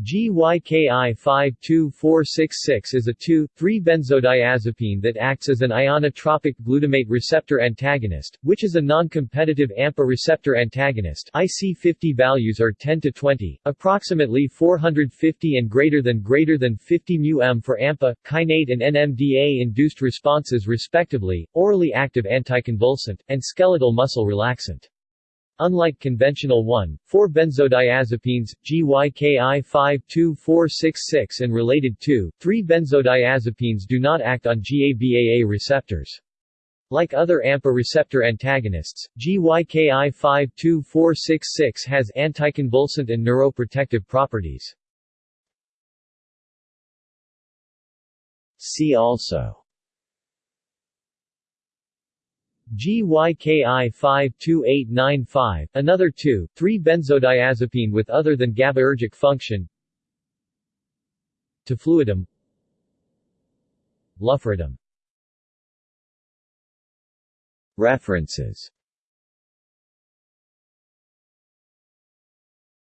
GYKI 52466 is a 2,3-benzodiazepine that acts as an ionotropic glutamate receptor antagonist, which is a non-competitive AMPA receptor antagonist IC50 values are 10 to 20, approximately 450 and greater than greater than 50 μm for AMPA, kainate and NMDA-induced responses respectively, orally active anticonvulsant, and skeletal muscle relaxant. Unlike conventional 1,4-benzodiazepines, GYKI 52466 and related 2,3-benzodiazepines do not act on GABAA receptors. Like other AMPA receptor antagonists, GYKI 52466 has anticonvulsant and neuroprotective properties. See also GYKI 52895, another 2, 3 benzodiazepine with other than GABAergic function. Tafluidine Lufridum. References